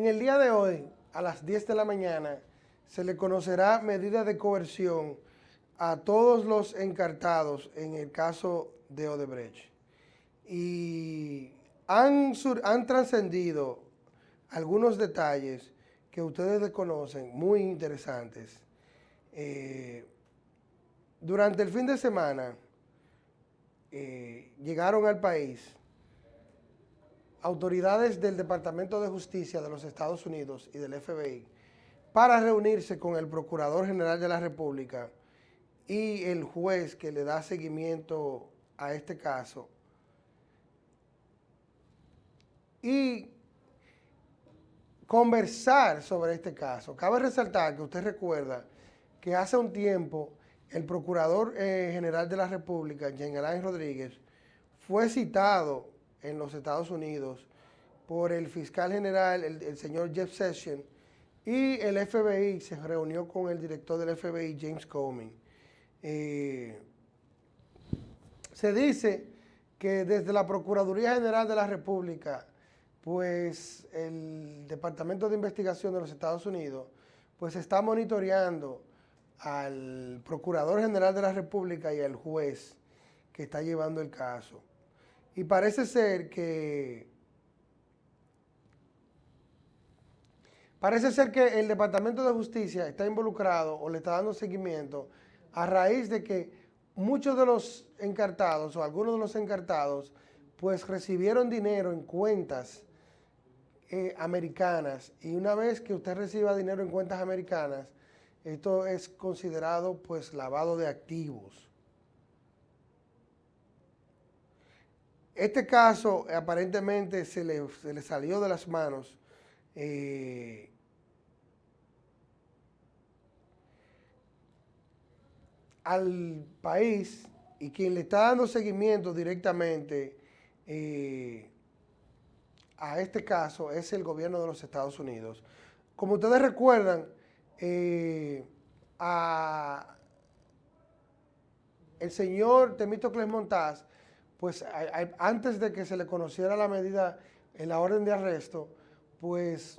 En el día de hoy, a las 10 de la mañana, se le conocerá medida de coerción a todos los encartados en el caso de Odebrecht. Y han, han trascendido algunos detalles que ustedes desconocen, muy interesantes. Eh, durante el fin de semana eh, llegaron al país autoridades del Departamento de Justicia de los Estados Unidos y del FBI para reunirse con el Procurador General de la República y el juez que le da seguimiento a este caso y conversar sobre este caso. Cabe resaltar que usted recuerda que hace un tiempo el Procurador eh, General de la República, Jean Alain Rodríguez, fue citado en los Estados Unidos por el fiscal general, el, señor Jeff Sessions, y el FBI se reunió con el director del FBI, James Comey. Eh, se dice que desde la Procuraduría General de la República, pues el Departamento de Investigación de los Estados Unidos, pues está monitoreando al Procurador General de la República y al juez que está llevando el caso. Y parece ser que parece ser que el Departamento de Justicia está involucrado o le está dando seguimiento a raíz de que muchos de los encartados o algunos de los encartados pues recibieron dinero en cuentas eh, americanas y una vez que usted reciba dinero en cuentas americanas, esto es considerado pues lavado de activos. Este caso aparentemente se le, salió de las manos eh, al país y quien le está dando seguimiento directamente eh, a este caso es el gobierno de los Estados Unidos. Como ustedes recuerdan, eh, el señor Temítocles Montaz pues antes de que se le conociera la medida en la orden de arresto, pues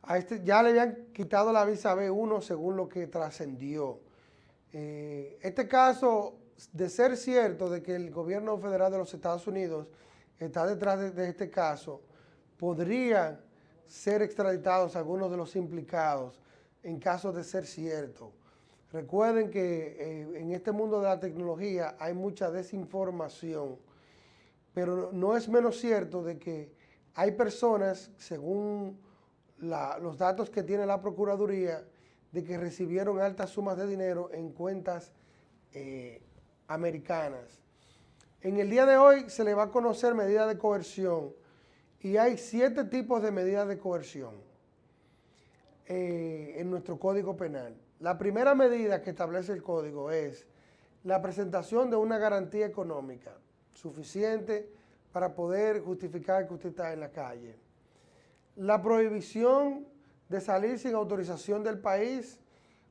a este ya le habían quitado la visa B1 según lo que trascendió. Eh, este caso, de ser cierto de que el gobierno federal de los Estados Unidos está detrás de, de este caso, podrían ser extraditados algunos de los implicados en caso de ser cierto. Recuerden que eh, en este mundo de la tecnología hay mucha desinformación, pero no es menos cierto de que hay personas, según los datos que tiene la Procuraduría, de que recibieron altas sumas de dinero en cuentas eh, americanas. En el día de hoy se le va a conocer medida de coerción y hay siete tipos de medidas de coerción eh, en nuestro Código Penal. La primera medida que establece el código es la presentación de una garantía económica suficiente para poder justificar que usted está en la calle. La prohibición de salir sin autorización del país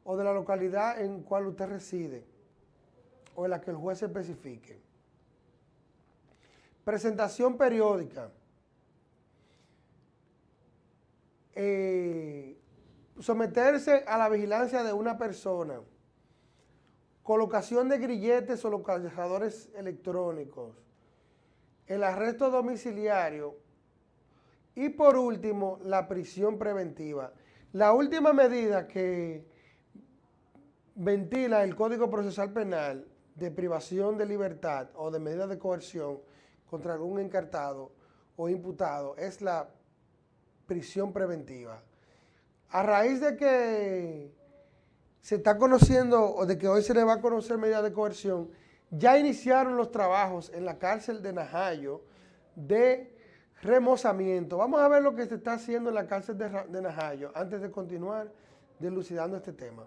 o de la localidad en cual usted reside o en la que el juez especifique. Presentación periódica. Eh, someterse a la vigilancia de una persona, colocación de grilletes o localizadores electrónicos, el arresto domiciliario. Y por último la prisión preventiva. La última medida que ventila el Código Procesal Penal de privación de libertad o de medida de coerción contra algún encartado o imputado es la prisión preventiva a raíz de que se está conociendo, o de que hoy se le va a conocer medida de coerción, ya iniciaron los trabajos en la cárcel de Najayo de remozamiento. Vamos a ver lo que se está haciendo en la cárcel de, de Najayo antes de continuar delucidando este tema.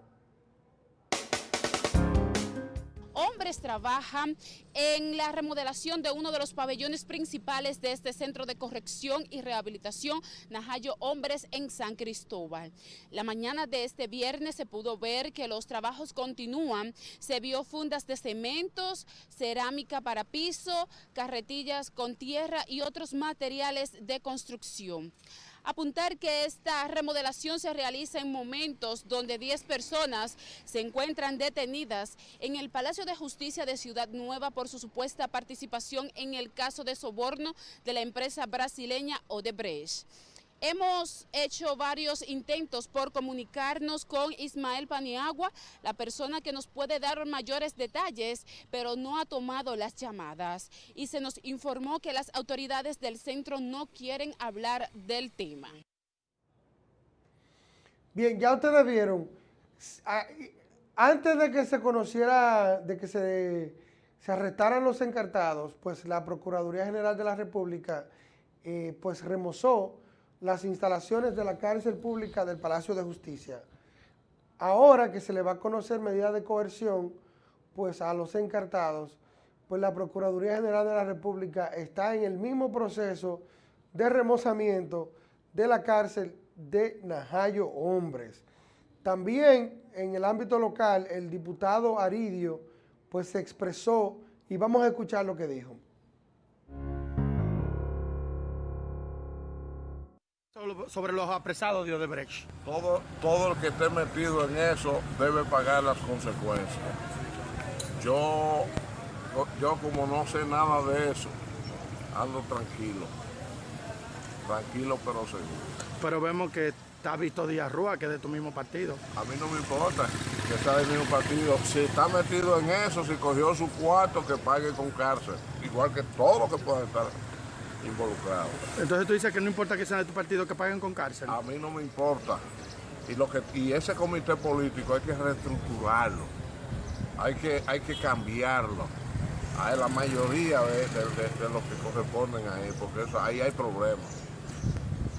Hombres trabajan en la remodelación de uno de los pabellones principales de este centro de corrección y rehabilitación Najayo Hombres en San Cristóbal. La mañana de este viernes se pudo ver que los trabajos continúan. Se vio fundas de cementos, cerámica para piso, carretillas con tierra y otros materiales de construcción. Apuntar que esta remodelación se realiza en momentos donde 10 personas se encuentran detenidas en el Palacio de Justicia de Ciudad Nueva por su supuesta participación en el caso de soborno de la empresa brasileña Odebrecht. Hemos hecho varios intentos por comunicarnos con Ismael Paniagua, la persona que nos puede dar mayores detalles, pero no ha tomado las llamadas. Y se nos informó que las autoridades del centro no quieren hablar del tema. Bien, ya ustedes vieron, antes de que se conociera, de que se, se arrestaran los encartados, pues la Procuraduría General de la República eh, pues remozó las instalaciones de la cárcel pública del Palacio de Justicia. Ahora que se le va a conocer medida de coerción pues a los encartados, pues la Procuraduría General de la República está en el mismo proceso de remozamiento de la cárcel de Najayo Hombres. También en el ámbito local, el diputado Aridio pues se expresó y vamos a escuchar lo que dijo. Sobre los apresados de Odebrecht. Todo, todo el que esté metido en eso debe pagar las consecuencias. Yo, yo como no sé nada de eso, ando tranquilo. Tranquilo pero seguro. Pero vemos que está Víctor Díaz Rúa, que es de tu mismo partido. A mí no me importa que sea del mismo partido. Si está metido en eso, si cogió su cuarto, que pague con cárcel. Igual que todo lo que pueda estar involucrados. Entonces tú dices que no importa que sean de tu partido que paguen con cárcel. A mí no me importa. Y, lo que, y ese comité político hay que reestructurarlo, hay que, hay que cambiarlo. Hay la mayoría de, los que corresponden ahí, porque eso, ahí hay problemas.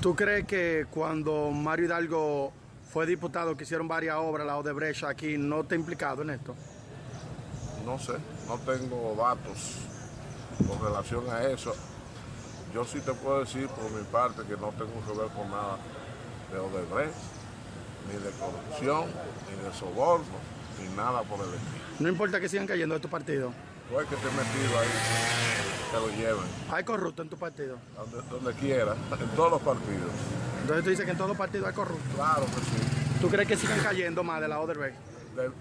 ¿Tú crees que cuando Mario Hidalgo fue diputado que hicieron varias obras, la Odebrecht aquí, no te ha implicado en esto? No sé, no tengo datos con relación a eso. Yo sí te puedo decir por mi parte que no tengo que ver con nada de Odebrecht, ni de corrupción, ni de soborno, ni nada por el estilo. No importa que sigan cayendo de tu partido. Tú hay que esté metido ahí, que lo lleven. ¿Hay corrupto en tu partido? Donde, quiera, en todos los partidos. Entonces tú dices que en todos los partidos hay corrupto. Claro que sí. ¿Tú crees que sigan cayendo más de la Odebrecht?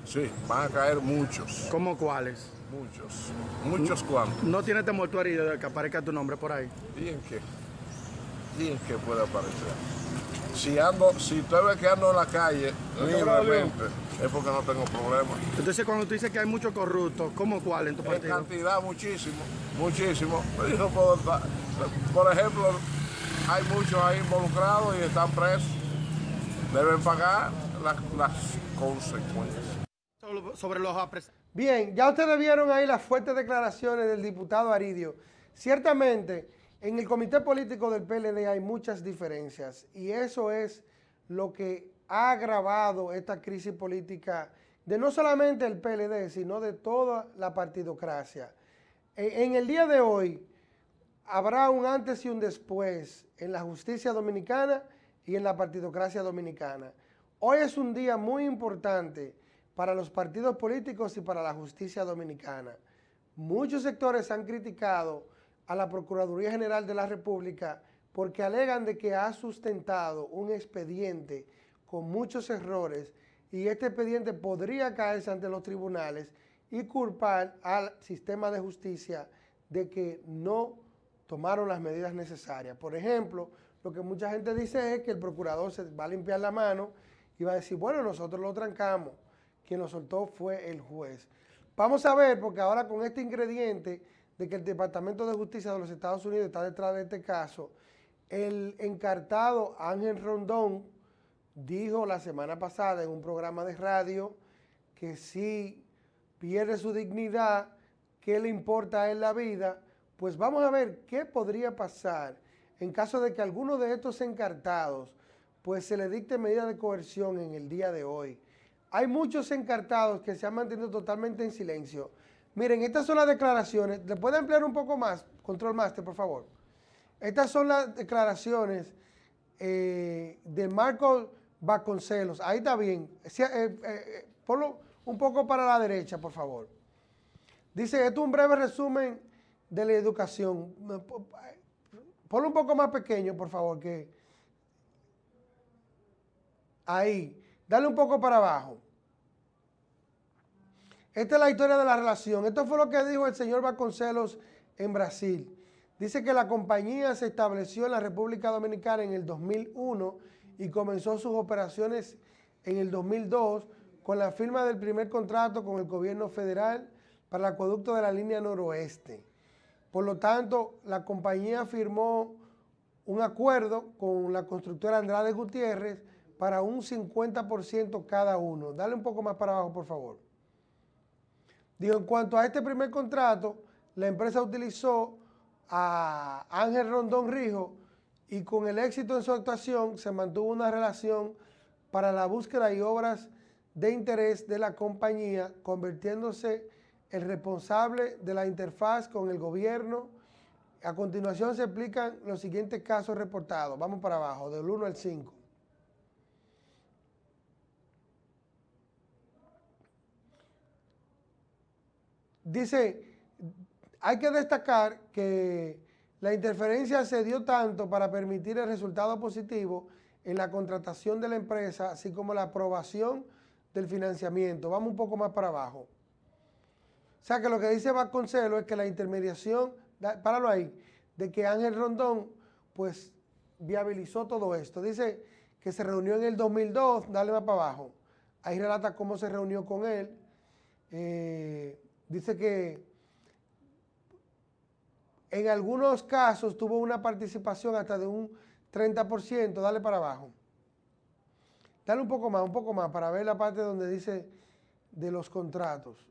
Sí, van a caer muchos. ¿Cómo cuáles? Muchos. ¿Muchos cuántos? ¿No tiene temor tu herido de que aparezca tu nombre por ahí? ¿Y en qué? ¿Y en qué puede aparecer? Si ando, si estoy que ando en la calle libremente, es porque no tengo problemas. Entonces cuando tú dices que hay muchos corruptos, ¿cómo cuál en tu partido? En cantidad, muchísimo, muchísimo. no puedo Por ejemplo, hay muchos ahí involucrados y están presos. Deben pagar las, las consecuencias. Sobre los apresados. Bien, ya ustedes vieron ahí las fuertes declaraciones del diputado Aridio. Ciertamente, en el comité político del PLD hay muchas diferencias y eso es lo que ha agravado esta crisis política de no solamente el PLD, sino de toda la partidocracia. E, en el día de hoy habrá un antes y un después en la justicia dominicana y en la partidocracia dominicana. Hoy es un día muy importante para los partidos políticos y para la justicia dominicana. Muchos sectores han criticado a la Procuraduría General de la República porque alegan de que ha sustentado un expediente con muchos errores y este expediente podría caerse ante los tribunales y culpar al sistema de justicia de que no tomaron las medidas necesarias. Por ejemplo, lo que mucha gente dice es que el procurador se va a limpiar la mano va a decir, bueno, nosotros lo trancamos quien lo soltó fue el juez. Vamos a ver, porque ahora con este ingrediente de que el Departamento de Justicia de los Estados Unidos está detrás de este caso, el encartado Ángel Rondón dijo la semana pasada en un programa de radio que si pierde su dignidad, ¿qué le importa él la vida? Pues vamos a ver qué podría pasar en caso de que alguno de estos encartados pues se le dicte medida de coerción en el día de hoy. Hay muchos encartados que se han mantenido totalmente en silencio. Miren, estas son las declaraciones. ¿Le puede ampliar un poco más, Control Master, por favor? Estas son las declaraciones eh, de Marco Vasconcelos. Ahí está bien. Eh, eh, ponlo un poco para la derecha, por favor. Dice, esto es un breve resumen de la educación. Ponlo un poco más pequeño, por favor, que... Ahí. Dale un poco para abajo. Esta es la historia de la relación. Esto fue lo que dijo el señor Vasconcelos en Brasil. Dice que la compañía se estableció en la República Dominicana en el 2001 y comenzó sus operaciones en el 2002 con la firma del primer contrato con el gobierno federal para el acueducto de la línea noroeste. Por lo tanto, la compañía firmó un acuerdo con la constructora Andrade Gutiérrez para un 50% cada uno. Dale un poco más para abajo, por favor. Digo, en cuanto a este primer contrato, la empresa utilizó a Ángel Rondón Rijo y con el éxito en su actuación se mantuvo una relación para la búsqueda y obras de interés de la compañía, convirtiéndose el responsable de la interfaz con el gobierno. A continuación se explican los siguientes casos reportados. Vamos para abajo, del 1 al 5. Dice, hay que destacar que la interferencia se dio tanto para permitir el resultado positivo en la contratación de la empresa, así como la aprobación del financiamiento. Vamos un poco más para abajo. O sea que lo que dice Vasconcelos es que la intermediación, páralo ahí, de que Ángel Rondón, pues, viabilizó todo esto. Dice que se reunió en el 2002, dale más para abajo. Ahí relata cómo se reunió con él. Eh, dice que en algunos casos tuvo una participación hasta de un 30%, dale para abajo. Dale un poco más, un poco más, para ver la parte donde dice de los contratos.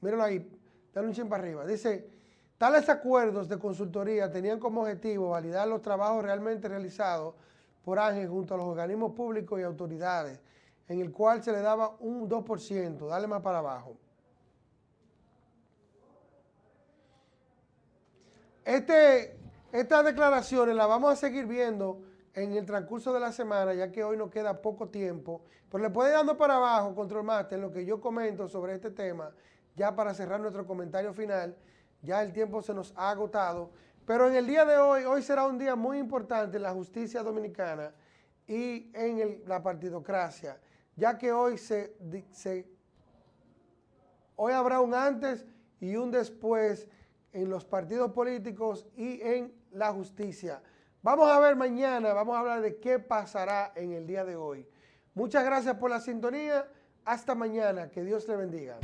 Míralo ahí, dale un chin para arriba. Dice, tales acuerdos de consultoría tenían como objetivo validar los trabajos realmente realizados por Ángel junto a los organismos públicos y autoridades, en el cual se le daba un 2%, dale más para abajo. Este, estas declaraciones las vamos a seguir viendo en el transcurso de la semana, ya que hoy nos queda poco tiempo. Pero le puede ir dando para abajo, Control Master, lo que yo comento sobre este tema, ya para cerrar nuestro comentario final. Ya el tiempo se nos ha agotado. Pero en el día de hoy, hoy será un día muy importante en la justicia dominicana y en la partidocracia, ya que hoy, se, hoy habrá un antes y un después en los partidos políticos y en la justicia. Vamos a ver mañana, vamos a hablar de qué pasará en el día de hoy. Muchas gracias por la sintonía. Hasta mañana. Que Dios le bendiga.